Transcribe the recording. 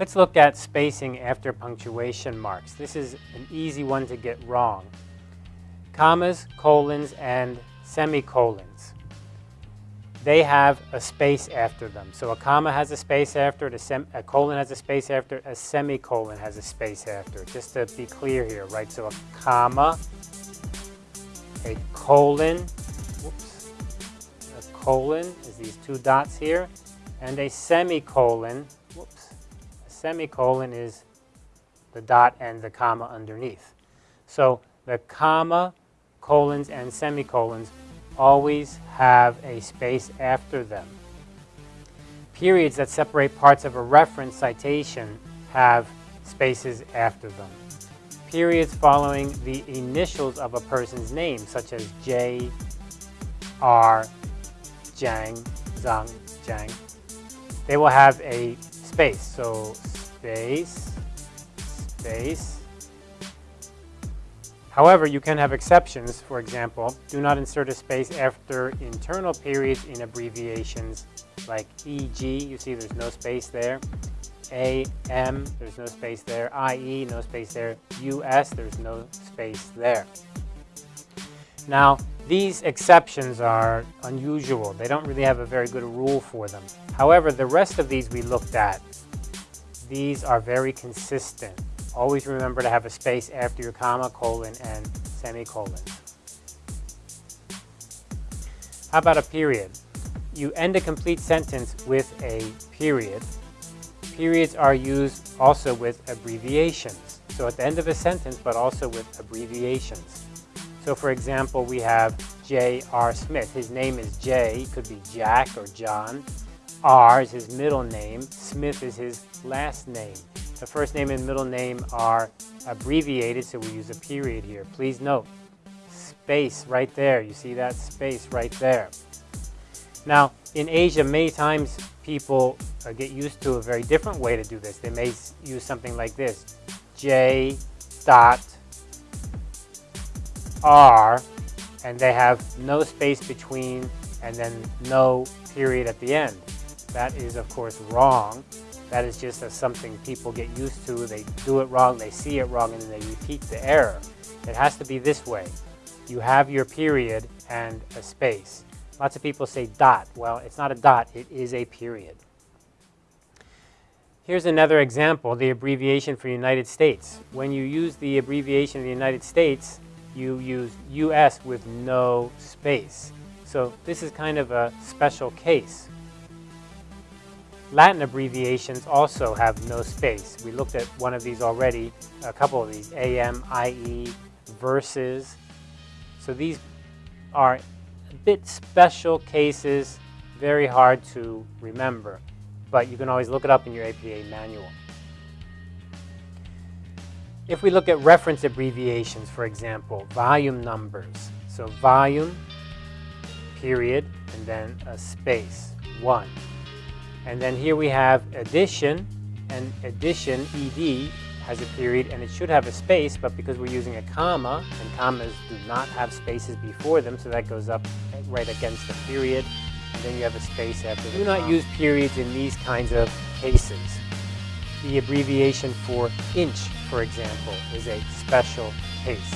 Let's look at spacing after punctuation marks. This is an easy one to get wrong. Commas, colons, and semicolons. They have a space after them. So a comma has a space after it, a, a colon has a space after it, a semicolon has a space after it. Just to be clear here, right? So a comma, a colon, whoops, a colon is these two dots here, and a semicolon, whoops, semicolon is the dot and the comma underneath. So the comma, colons, and semicolons always have a space after them. Periods that separate parts of a reference citation have spaces after them periods following the initials of a person's name, such as J, R, Jiang, Zhang, Jiang. They will have a space. So space, space. However, you can have exceptions. For example, do not insert a space after internal periods in abbreviations like EG. You see there's no space there. A-M, there's no space there. I-E, no space there. U-S, there's no space there. Now, these exceptions are unusual. They don't really have a very good rule for them. However, the rest of these we looked at, these are very consistent. Always remember to have a space after your comma, colon, and semicolon. How about a period? You end a complete sentence with a period Periods are used also with abbreviations. So at the end of a sentence, but also with abbreviations. So for example, we have J.R. Smith. His name is J, could be Jack or John. R is his middle name. Smith is his last name. The first name and middle name are abbreviated, so we use a period here. Please note, space right there. You see that space right there. Now, in Asia, many times people uh, get used to a very different way to do this. They may use something like this, J dot R, and they have no space between and then no period at the end. That is, of course, wrong. That is just a, something people get used to. They do it wrong, they see it wrong, and then they repeat the error. It has to be this way. You have your period and a space. Lots of people say dot. Well, it's not a dot, it is a period. Here's another example, the abbreviation for United States. When you use the abbreviation of the United States, you use US with no space. So this is kind of a special case. Latin abbreviations also have no space. We looked at one of these already, a couple of these, AM, IE, verses. So these are a bit special cases, very hard to remember, but you can always look it up in your APA manual. If we look at reference abbreviations, for example, volume numbers. So volume, period, and then a space, one. And then here we have addition, and addition, ED, has a period and it should have a space, but because we're using a comma, and commas do not have spaces before them, so that goes up right against the period, and then you have a space after the Do not use periods in these kinds of cases. The abbreviation for inch, for example, is a special case.